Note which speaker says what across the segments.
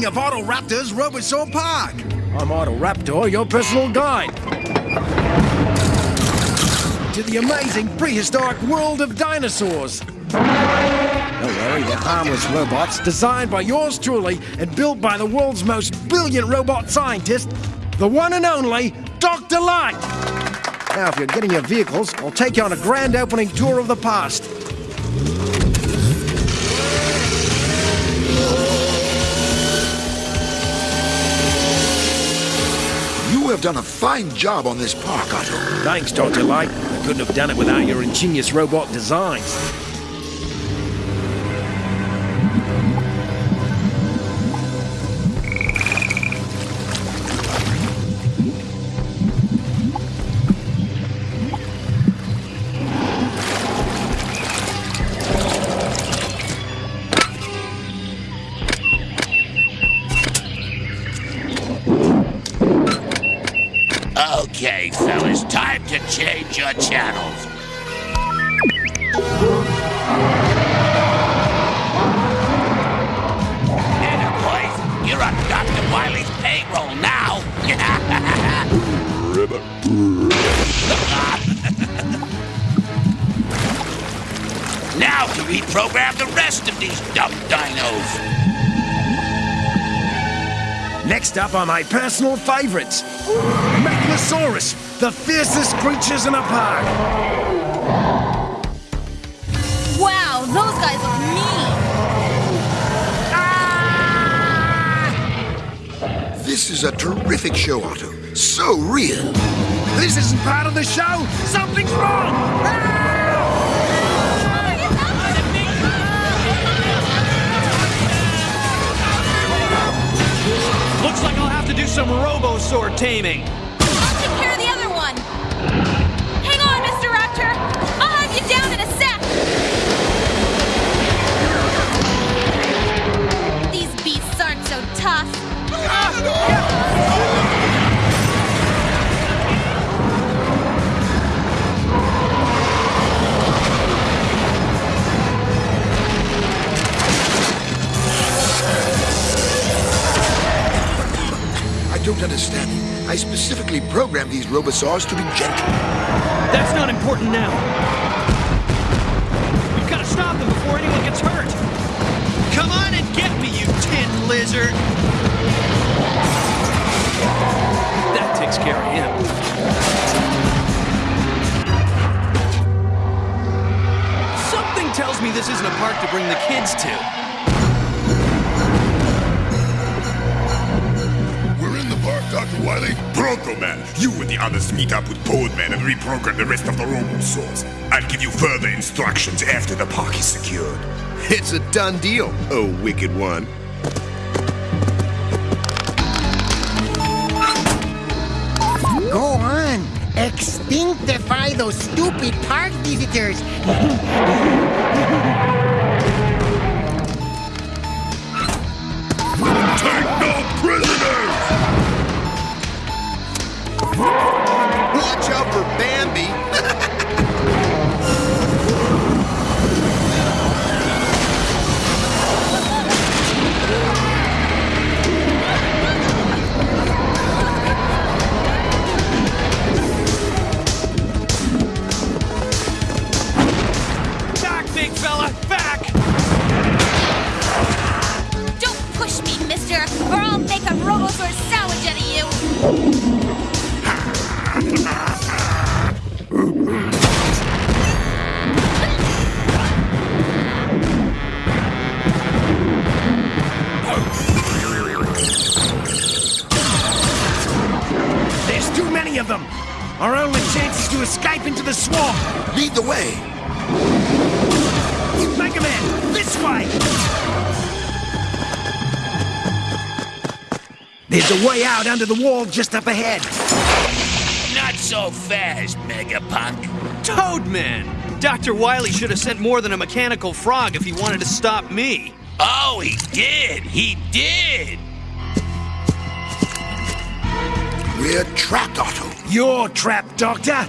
Speaker 1: opening of Autoraptor's Robosaur Park.
Speaker 2: I'm Autoraptor, your personal guide. To the amazing prehistoric world of dinosaurs. Don't worry, they're harmless robots designed by yours truly and built by the world's most brilliant robot scientist, the one and only Dr. Light. Now, if you're getting your vehicles, I'll take you on a grand opening tour of the past.
Speaker 3: Have done a fine job on this park, Otto.
Speaker 2: Thanks, Dr. Light. I couldn't have done it without your ingenious robot designs.
Speaker 4: Okay, fellas, time to change your channels. Anna, boys, you're on Dr. Wily's payroll now. now to reprogram the rest of these dumb dinos.
Speaker 2: Next up are my personal favorites. Megalosaurus, the fiercest creatures in a park.
Speaker 5: Wow, those guys look mean. Ah!
Speaker 3: This is a terrific show, Otto. So real.
Speaker 2: This isn't part of the show. Something's wrong. Ah!
Speaker 6: Looks like I'll have to do some Robosaur
Speaker 3: I don't understand. I specifically programmed these Robosaurs to be gentle.
Speaker 6: That's not important now. We've got to stop them before anyone gets hurt. Come on and get me, you tin lizard. That takes care of him. Something tells me this isn't a park to bring the kids to.
Speaker 7: Wily. Man. You and the others meet up with Toadman and reprogram the rest of the Robosaurs. I'll give you further instructions after the park is secured.
Speaker 8: It's a done deal, oh wicked one.
Speaker 9: Go on. Extinctify those stupid park visitors.
Speaker 8: out for Bambi.
Speaker 6: Back, big fella, back!
Speaker 5: Don't push me, mister, or I'll make a Robosaur sandwich out of you.
Speaker 3: way!
Speaker 2: Mega Man, this way! There's a way out under the wall just up ahead.
Speaker 4: Not so fast, Megapunk.
Speaker 6: Toadman! Dr. Wily should have sent more than a mechanical frog if he wanted to stop me.
Speaker 4: Oh, he did! He did!
Speaker 3: We're trapped, Otto.
Speaker 2: You're trapped, Doctor!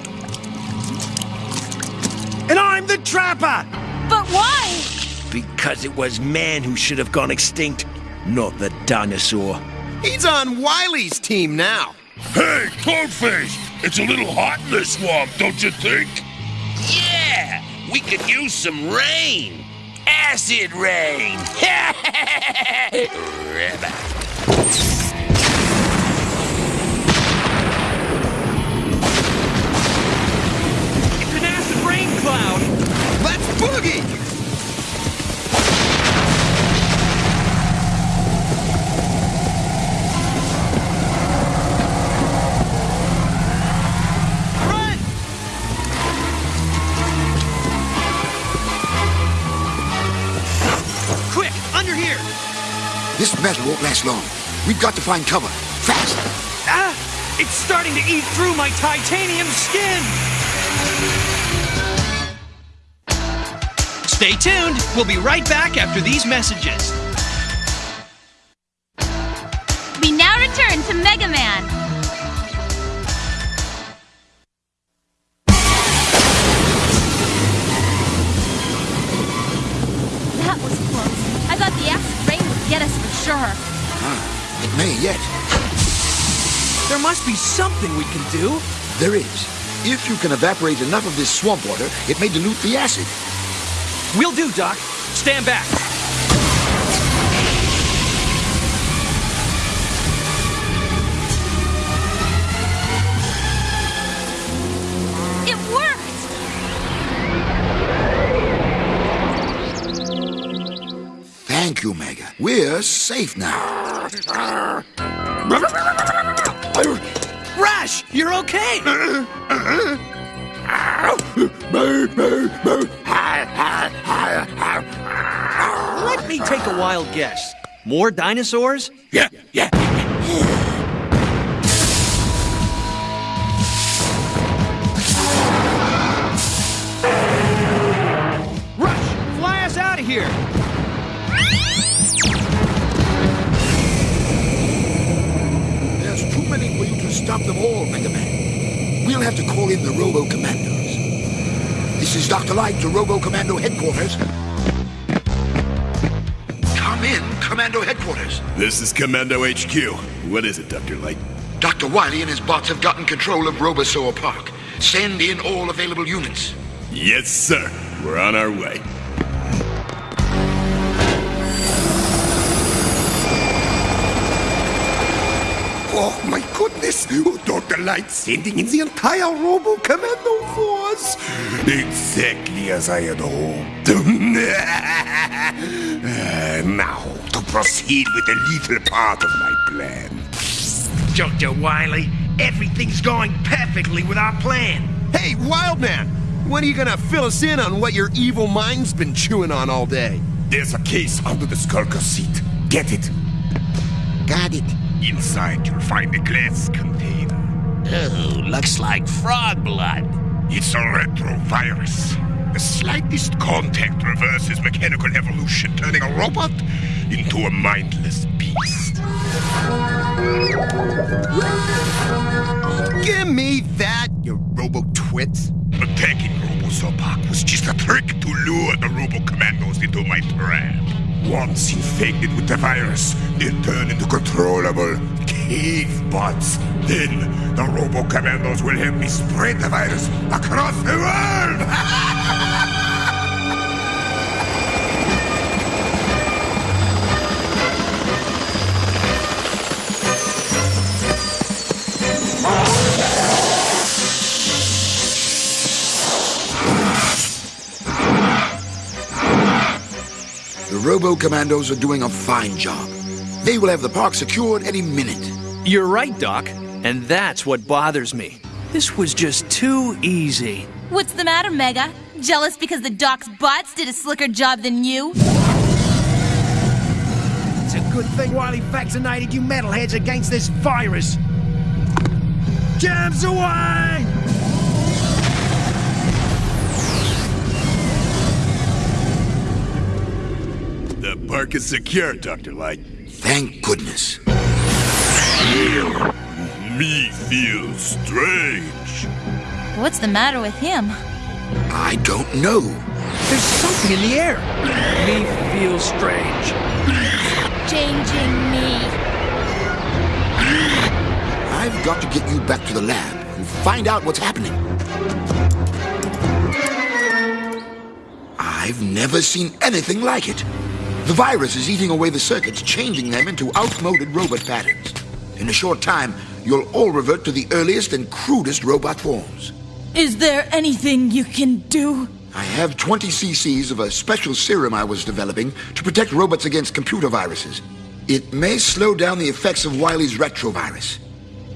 Speaker 2: And I'm the trapper!
Speaker 5: But why?
Speaker 2: Because it was man who should have gone extinct, not the dinosaur.
Speaker 8: He's on Wily's team now.
Speaker 10: Hey, Toadface! It's a little hot in this swamp, don't you think?
Speaker 4: Yeah! We could use some rain! Acid rain!
Speaker 3: This metal won't last long. We've got to find cover. Fast!
Speaker 6: Ah! It's starting to eat through my titanium skin! Stay tuned. We'll be right back after these messages.
Speaker 5: We now return to Mega Man. That was close. I thought the acid rain would get us for sure.
Speaker 3: It may yet.
Speaker 6: There must be something we can do.
Speaker 3: There is. If you can evaporate enough of this swamp water, it may dilute the acid.
Speaker 6: We'll do, Doc. Stand back.
Speaker 5: It worked!
Speaker 3: Thank you, Mega. We're safe now.
Speaker 6: Rush, you're okay. Let me take a wild guess. More dinosaurs?
Speaker 4: Yeah, yeah.
Speaker 6: Rush, fly us out of here.
Speaker 3: There's too many for you to stop them all, Mega Man. We'll have to call in the Robo Commandos. This is Dr. Light to Robo Commando headquarters. Come in, Commando headquarters.
Speaker 7: This is Commando HQ. What is it, Dr. Light?
Speaker 3: Dr. Wily and his bots have gotten control of Robosaur Park. Send in all available units.
Speaker 7: Yes, sir. We're on our way.
Speaker 8: Goodness! Dr. Light sending in the entire Robo Commando force!
Speaker 7: Exactly as I had hoped. Uh, now, to proceed with the lethal part of my plan.
Speaker 2: Dr. Wily, everything's going perfectly with our plan.
Speaker 8: Hey, Wildman! When are you gonna fill us in on what your evil mind's been chewing on all day?
Speaker 7: There's a case under the Skulker seat. Get it.
Speaker 9: Got it.
Speaker 7: Inside, you'll find a glass container.
Speaker 4: Oh, looks like frog blood.
Speaker 7: It's a retrovirus. The slightest contact reverses mechanical evolution, turning a robot into a mindless beast.
Speaker 8: Give me that, you Robo twits!
Speaker 7: Attacking Robosaur Park was just a trick to lure the Robo Commandos into my trap. Once infected with the virus, they turn into controllable cave bots. Then the Robo Commandos will help me spread the virus across the world.
Speaker 3: The Robo Commandos are doing a fine job. They will have the park secured any minute.
Speaker 6: You're right, Doc. And that's what bothers me. This was just too easy.
Speaker 5: What's the matter, Mega? Jealous because the Doc's bots did a slicker job than you?
Speaker 2: It's a good thing Wily vaccinated you metalheads against this virus. Jams away!
Speaker 7: Park is secure, Dr. Light.
Speaker 3: Thank goodness.
Speaker 10: Me feels strange.
Speaker 5: What's the matter with him?
Speaker 3: I don't know.
Speaker 2: There's something in the air. Me feels strange.
Speaker 5: Changing me.
Speaker 3: I've got to get you back to the lab and find out what's happening. I've never seen anything like it. The virus is eating away the circuits, changing them into outmoded robot patterns. In a short time, you'll all revert to the earliest and crudest robot forms.
Speaker 5: Is there anything you can do?
Speaker 3: I have 20 cc's of a special serum I was developing to protect robots against computer viruses. It may slow down the effects of Wily's retrovirus,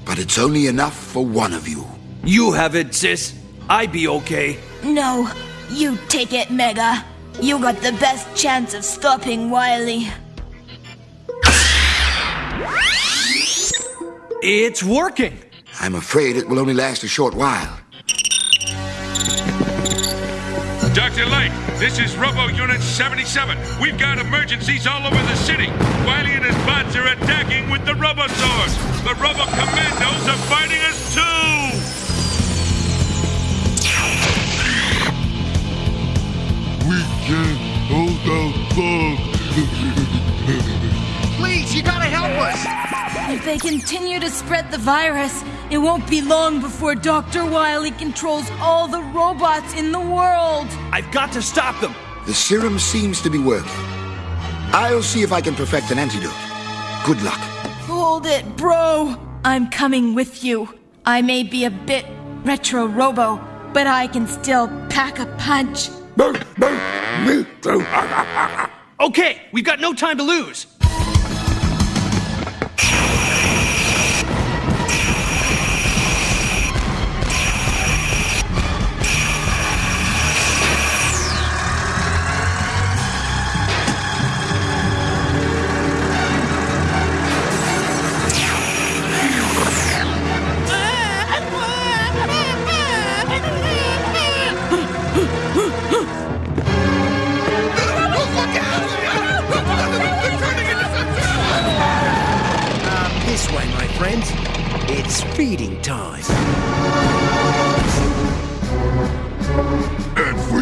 Speaker 3: but it's only enough for one of you.
Speaker 6: You have it, sis. I be okay.
Speaker 5: No, you take it, Mega. You got the best chance of stopping Wily.
Speaker 6: It's working.
Speaker 3: I'm afraid it will only last a short while.
Speaker 10: Dr. Light, this is Robo Unit 77. We've got emergencies all over the city. Wily and his bots are attacking with the Robosaurs. The Robo Commandos are fighting us too!
Speaker 7: Can't hold out long.
Speaker 1: Please, you gotta help us.
Speaker 5: If they continue to spread the virus, it won't be long before Dr. Wily controls all the robots in the world.
Speaker 6: I've got to stop them.
Speaker 3: The serum seems to be working. I'll see if I can perfect an antidote. Good luck.
Speaker 5: Hold it, bro. I'm coming with you. I may be a bit retro robo, but I can still pack a punch.
Speaker 6: Okay, we've got no time to lose.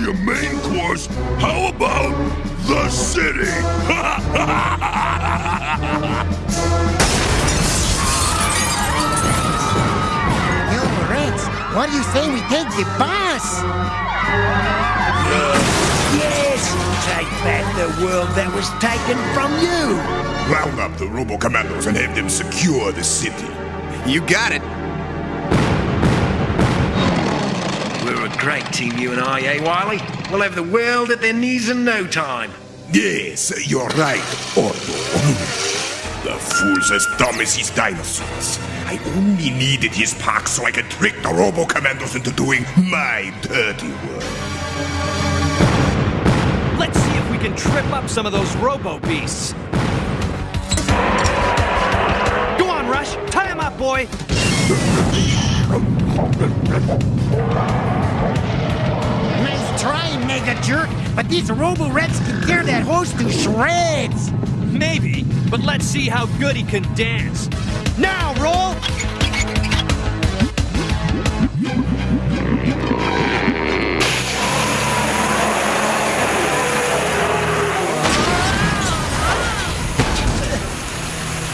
Speaker 10: Your main course, how about the city?
Speaker 9: Reds, what do you say we take the bus?
Speaker 2: Yes, take back the world that was taken from you.
Speaker 7: Round up the Robo Commandos and have them secure the city.
Speaker 8: You got it.
Speaker 2: Great team, you and I, eh, Wily? We'll have the world at their knees in no time.
Speaker 7: Yes, you're right, Ordo. The fool's as dumb as his dinosaurs. I only needed his pack so I could trick the Robo Commandos into doing my dirty work.
Speaker 6: Let's see if we can trip up some of those robo beasts. Go on, Rush. Tie him up, boy.
Speaker 9: Nice try, Mega Jerk, but these Robo Reds can tear that host to shreds.
Speaker 6: Maybe, but let's see how good he can dance. Now, roll!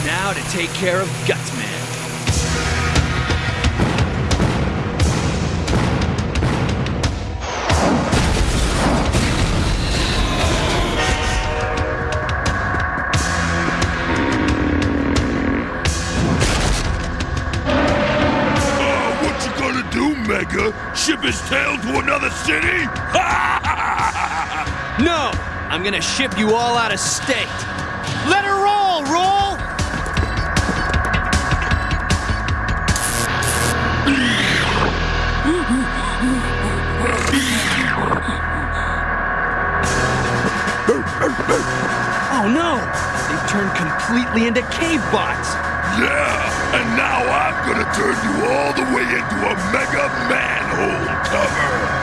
Speaker 6: Now to take care of Gutsman.
Speaker 10: Ship his tail to another city?
Speaker 6: No! I'm gonna ship you all out of state. Let her roll, roll! Oh no! They turned completely into cave bots!
Speaker 7: Yeah, and now I'm gonna turn you all the way into a mega manhole cover.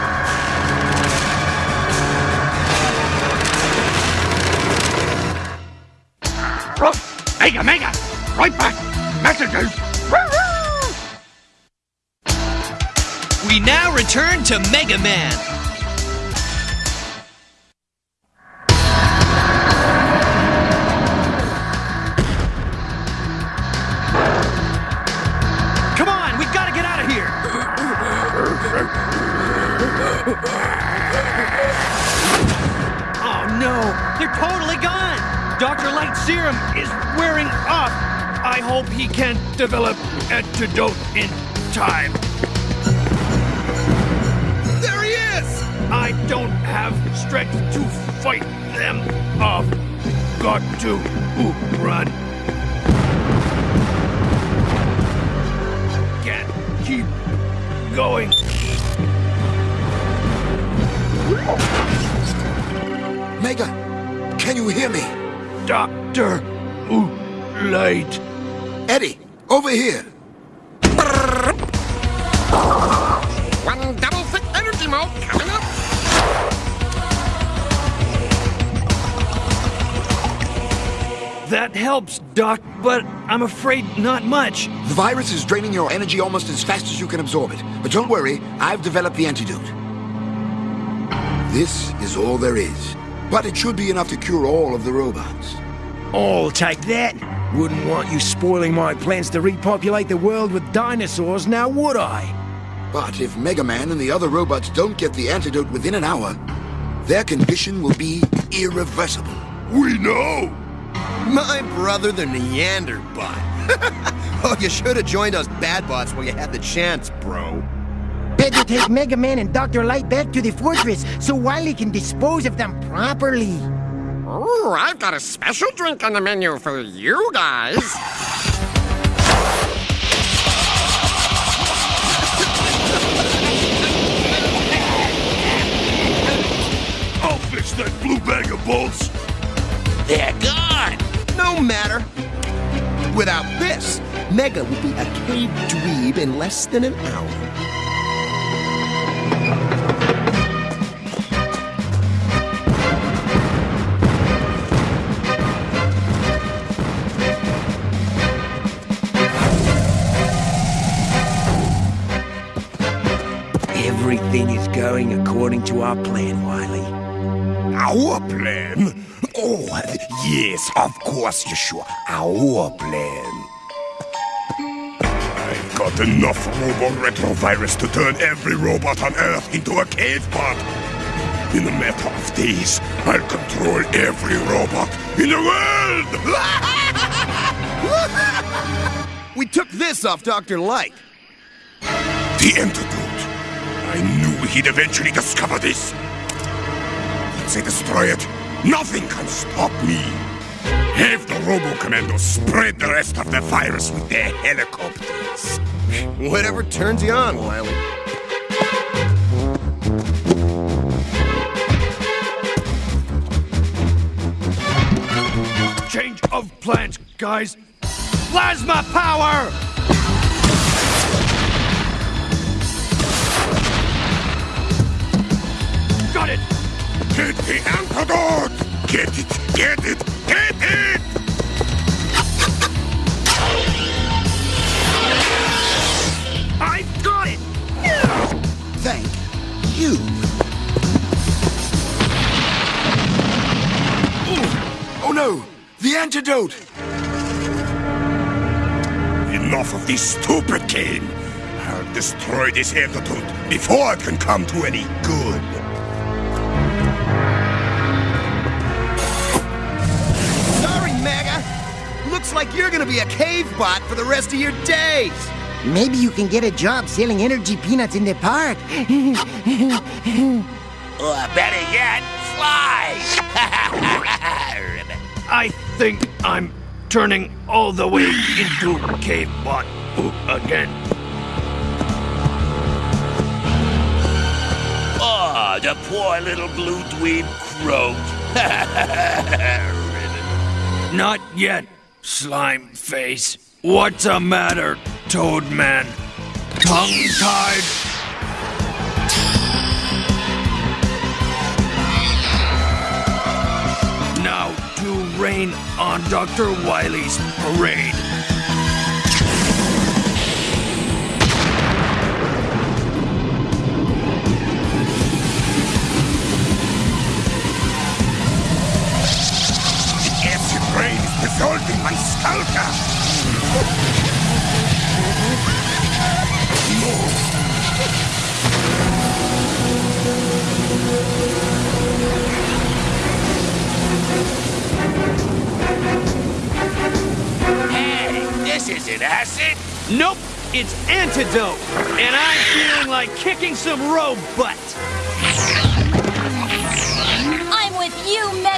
Speaker 8: Mega, mega! Right back! Messages!
Speaker 6: We now return to Mega Man. Antidote in time. There he is! I don't have strength to fight them off. Got to run. Can't keep going.
Speaker 3: Mega, can you hear me?
Speaker 7: Doctor Ooh, Light.
Speaker 3: Eddie, over here.
Speaker 6: That helps, Doc, but I'm afraid not much.
Speaker 3: The virus is draining your energy almost as fast as you can absorb it. But don't worry, I've developed the antidote. This is all there is. But it should be enough to cure all of the robots.
Speaker 2: I'll take that. Wouldn't want you spoiling my plans to repopulate the world with dinosaurs, now would I?
Speaker 3: But if Mega Man and the other robots don't get the antidote within an hour, their condition will be irreversible.
Speaker 7: We know!
Speaker 11: My brother, the Neanderbot. oh, you should have joined us bad bots while you had the chance, bro.
Speaker 9: Better take Mega Man and Dr. Light back to the fortress so Wily can dispose of them properly.
Speaker 12: Ooh, I've got a special drink on the menu for you guys.
Speaker 7: Bolts.
Speaker 4: They're gone.
Speaker 11: No matter. Without this, Mega will be a cave dweeb in less than an hour.
Speaker 2: Everything is going according to our plan, Wily.
Speaker 7: Our plan? Oh, yes, of course, Yeshua. Our plan. I've got enough robo retrovirus to turn every robot on Earth into a cave bot. In a matter of days, I'll control every robot in the world!
Speaker 11: We took this off Dr. Light.
Speaker 7: The antidote. I knew he'd eventually discover this. I destroy it, nothing can stop me. Have the Robo Commandos spread the rest of the virus with their helicopters.
Speaker 11: Whatever turns you on, Wily.
Speaker 6: Change of plans, guys. Plasma power!
Speaker 7: Get it! Get it! Get it!
Speaker 6: I got it!
Speaker 3: Thank you. Oh no! The antidote!
Speaker 7: Enough of this stupid game! I'll destroy this antidote before it can come to any good.
Speaker 11: Like you're gonna be a cave bot for the rest of your days.
Speaker 9: Maybe you can get a job selling energy peanuts in the park.
Speaker 4: Or uh, better yet, fly!
Speaker 6: I think I'm turning all the way into cave bot again.
Speaker 4: oh, the poor little blue dweeb croaked.
Speaker 6: Not yet, slime face. What's the matter, Toad Man? Tongue tied? Now to rain on Dr. Wily's parade. It's antidote, and I'm feeling like kicking some road butt.
Speaker 5: I'm with you, Mega.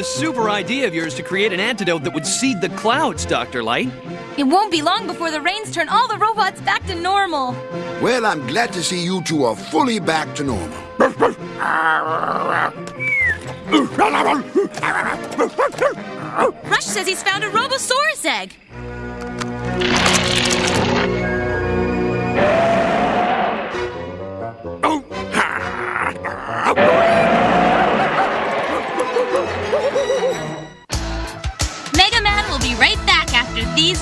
Speaker 7: A
Speaker 6: super idea of yours to create an antidote that would seed the clouds, Dr. Light.
Speaker 5: It won't be long before the rains turn all the robots back to normal.
Speaker 3: Well, I'm glad to see you two are fully back to normal.
Speaker 5: Rush says he's found a Robosaurus egg.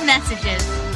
Speaker 5: Messages.